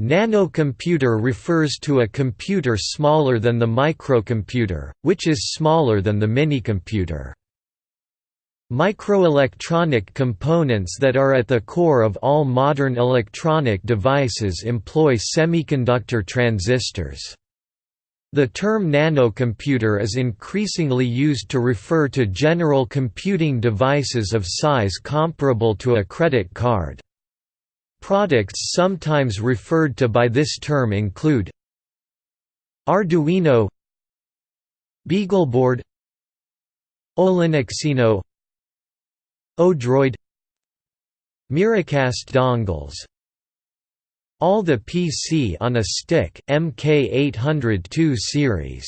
Nanocomputer refers to a computer smaller than the microcomputer, which is smaller than the minicomputer. Microelectronic components that are at the core of all modern electronic devices employ semiconductor transistors. The term nanocomputer is increasingly used to refer to general computing devices of size comparable to a credit card. Products sometimes referred to by this term include Arduino BeagleBoard Olinuxino Odroid Miracast dongles. All the PC on a stick MK802 series.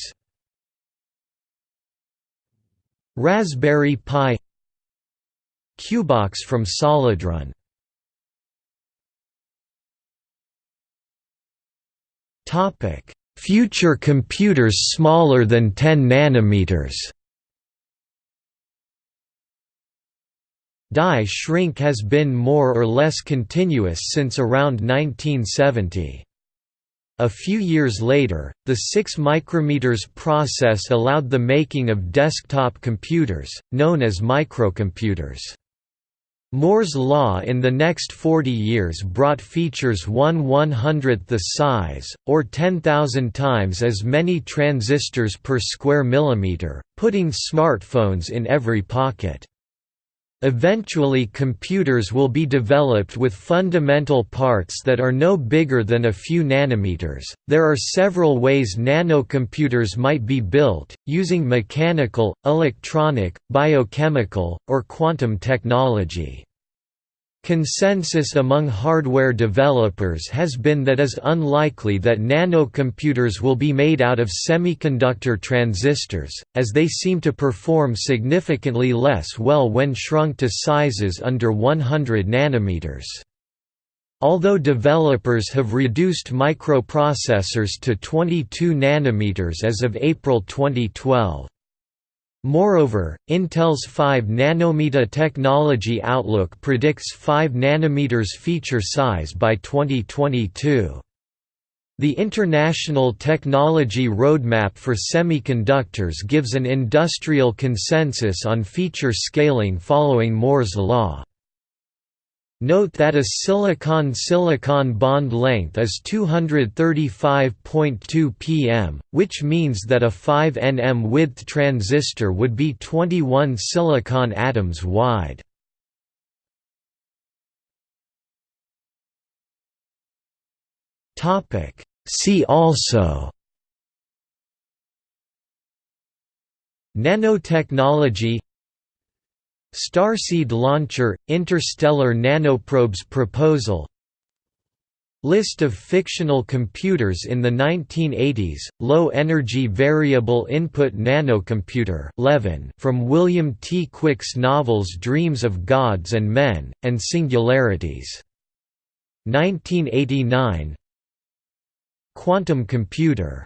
Raspberry Pi CuBox from Solidrun Future computers smaller than 10 nanometers Die shrink has been more or less continuous since around 1970. A few years later, the 6 micrometers process allowed the making of desktop computers, known as microcomputers. Moore's law in the next 40 years brought features 1 100th the size, or 10,000 times as many transistors per square millimeter, putting smartphones in every pocket. Eventually computers will be developed with fundamental parts that are no bigger than a few nanometers. There are several ways nanocomputers might be built, using mechanical, electronic, biochemical, or quantum technology. Consensus among hardware developers has been that is unlikely that nanocomputers will be made out of semiconductor transistors, as they seem to perform significantly less well when shrunk to sizes under 100 nanometers. Although developers have reduced microprocessors to 22 nanometers as of April 2012. Moreover, Intel's 5 nanometer technology outlook predicts 5 nanometers feature size by 2022. The International Technology Roadmap for Semiconductors gives an industrial consensus on feature scaling following Moore's law. Note that a silicon-silicon bond length is 235.2 pm, which means that a 5 nm width transistor would be 21 silicon atoms wide. See also Nanotechnology Starseed Launcher – Interstellar Nanoprobes Proposal List of fictional computers in the 1980s, Low-Energy Variable Input Nanocomputer from William T. Quick's novels Dreams of Gods and Men, and Singularities. 1989 Quantum computer